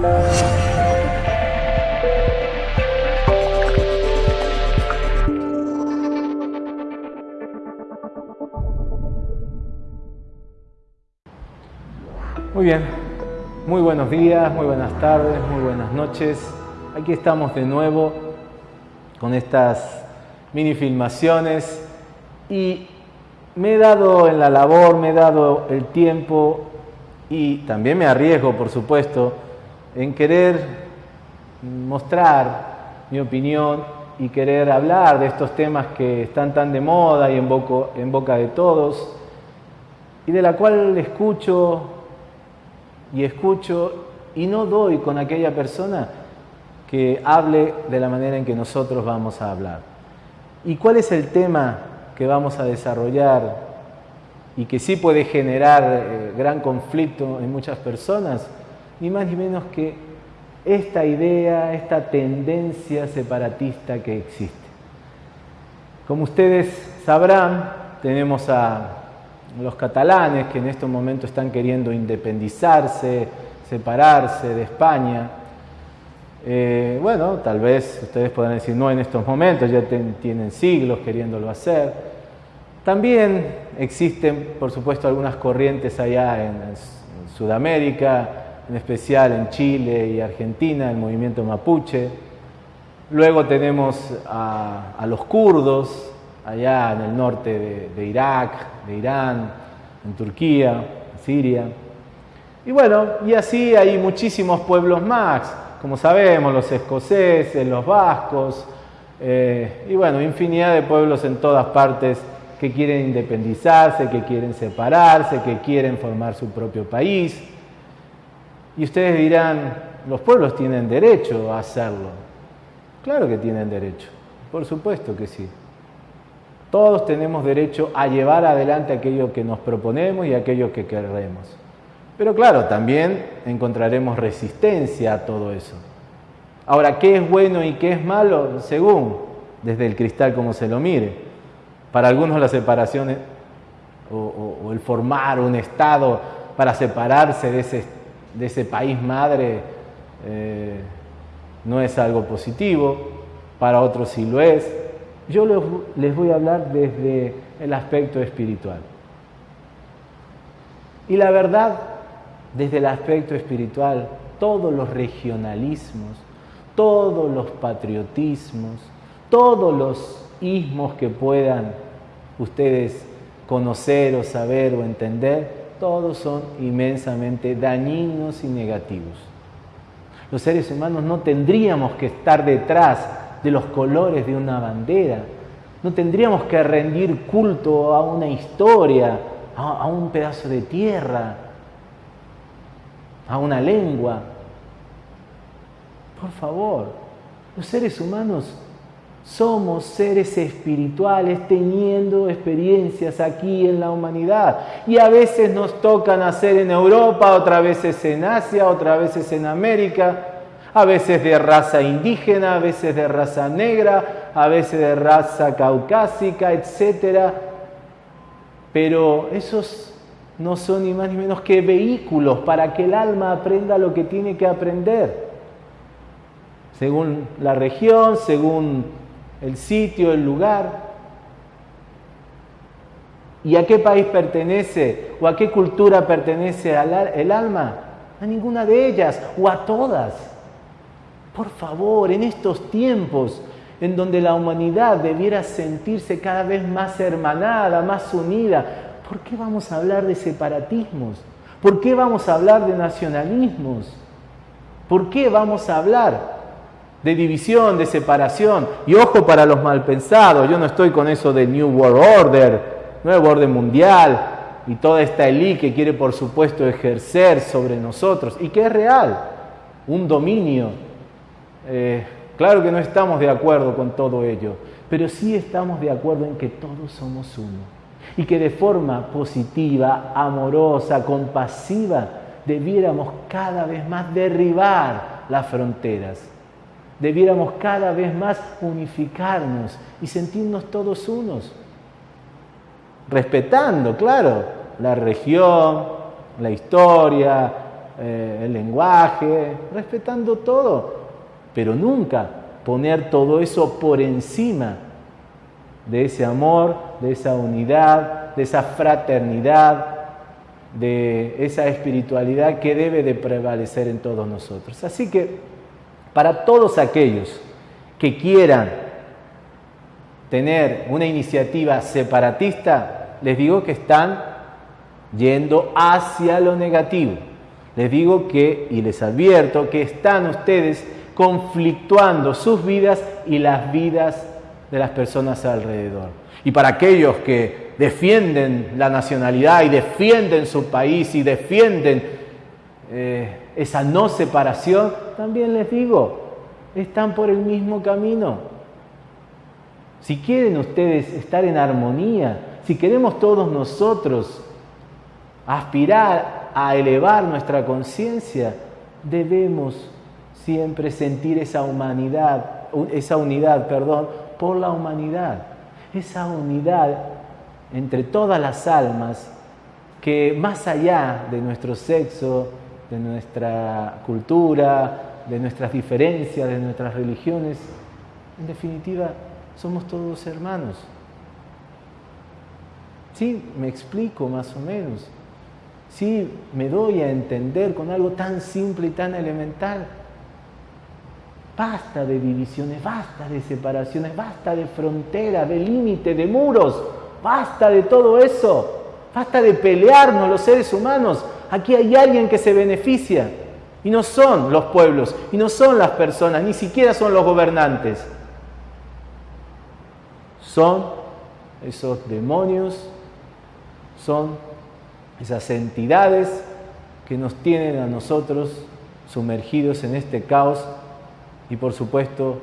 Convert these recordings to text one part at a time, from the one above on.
Muy bien, muy buenos días, muy buenas tardes, muy buenas noches. Aquí estamos de nuevo con estas mini filmaciones y me he dado en la labor, me he dado el tiempo y también me arriesgo, por supuesto, en querer mostrar mi opinión y querer hablar de estos temas que están tan de moda y en, boca de todos y de la cual escucho y escucho y no doy con aquella persona que hable de la manera en que nosotros vamos a hablar. ¿Y cuál es el tema que vamos a desarrollar y que sí puede generar eh, gran conflicto en muchas personas? Ni más ni menos que esta idea, esta tendencia separatista que existe. Como ustedes sabrán, tenemos a los catalanes que en estos momentos están queriendo independizarse, separarse de España. Eh, bueno, tal vez ustedes puedan decir, no en estos momentos, ya tienen siglos queriéndolo hacer. También existen, por supuesto, algunas corrientes allá en, Sudamérica, en especial en Chile y Argentina, el movimiento mapuche. Luego tenemos a los kurdos, allá en el norte de, Irak, de Irán, en Turquía, en Siria. Y bueno, y así hay muchísimos pueblos más, como sabemos, los escoceses, los vascos, eh, y bueno, infinidad de pueblos en todas partes que quieren independizarse, que quieren separarse, que quieren formar su propio país. Y ustedes dirán, los pueblos tienen derecho a hacerlo. Claro que tienen derecho, por supuesto que sí. Todos tenemos derecho a llevar adelante aquello que nos proponemos y aquello que queremos. Pero claro, también encontraremos resistencia a todo eso. Ahora, ¿qué es bueno y qué es malo? Según desde el cristal como se lo mire. Para algunos la separación o, el formar un Estado para separarse de ese, de ese país madre eh, no es algo positivo, para otros sí lo es. Yo les voy a hablar desde el aspecto espiritual. Y la verdad, desde el aspecto espiritual, todos los regionalismos, todos los patriotismos, todos los ismos que puedan ustedes conocer o saber o entender, todos son inmensamente dañinos y negativos. Los seres humanos no tendríamos que estar detrás de los colores de una bandera. No tendríamos que rendir culto a una historia, a, un pedazo de tierra, a una lengua. Por favor, los seres humanos somos seres espirituales teniendo experiencias aquí en la humanidad. Y a veces nos toca nacer en Europa, otras veces en Asia, otras veces en América a veces de raza indígena, a veces de raza negra, a veces de raza caucásica, etc. Pero esos no son ni más ni menos que vehículos para que el alma aprenda lo que tiene que aprender. Según la región, según el sitio, el lugar. ¿Y a qué país pertenece o a qué cultura pertenece el alma? A ninguna de ellas o a todas. Por favor, en estos tiempos en donde la humanidad debiera sentirse cada vez más hermanada, más unida, ¿por qué vamos a hablar de separatismos? ¿Por qué vamos a hablar de nacionalismos? ¿Por qué vamos a hablar de división, de separación? Y ojo para los malpensados, yo no estoy con eso de New World Order, nuevo orden mundial y toda esta élite que quiere por supuesto ejercer sobre nosotros y que es real, un dominio eh, claro que no estamos de acuerdo con todo ello, pero sí estamos de acuerdo en que todos somos uno y que de forma positiva, amorosa, compasiva, debiéramos cada vez más derribar las fronteras. Debiéramos cada vez más unificarnos y sentirnos todos unos. Respetando, claro, la región, la historia, eh, el lenguaje, respetando todo, pero nunca poner todo eso por encima de ese amor, de esa unidad, de esa fraternidad, de esa espiritualidad que debe de prevalecer en todos nosotros. Así que para todos aquellos que quieran tener una iniciativa separatista, les digo que están yendo hacia lo negativo. Les digo que, y les advierto, que están ustedes conflictuando sus vidas y las vidas de las personas alrededor. Y para aquellos que defienden la nacionalidad y defienden su país y defienden eh, esa no separación, también les digo, están por el mismo camino. Si quieren ustedes estar en armonía, si queremos todos nosotros aspirar a elevar nuestra conciencia, debemos siempre sentir esa humanidad, esa unidad, perdón, por la humanidad, esa unidad entre todas las almas que más allá de nuestro sexo, de nuestra cultura, de nuestras diferencias, de nuestras religiones, en definitiva, somos todos hermanos. Sí, me explico más o menos. Sí, me doy a entender con algo tan simple y tan elemental. Basta de divisiones, basta de separaciones, basta de fronteras, de límites, de muros. Basta de todo eso. Basta de pelearnos los seres humanos. Aquí hay alguien que se beneficia. Y no son los pueblos, y no son las personas, ni siquiera son los gobernantes. Son esos demonios, son esas entidades que nos tienen a nosotros sumergidos en este caos y por supuesto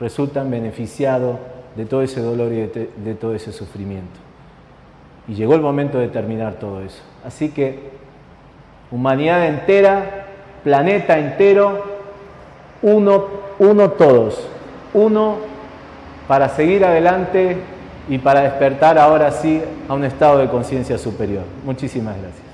resultan beneficiados de todo ese dolor y de, todo ese sufrimiento. Y llegó el momento de terminar todo eso. Así que humanidad entera, planeta entero, uno, uno todos, uno para seguir adelante y para despertar ahora sí a un estado de conciencia superior. Muchísimas gracias.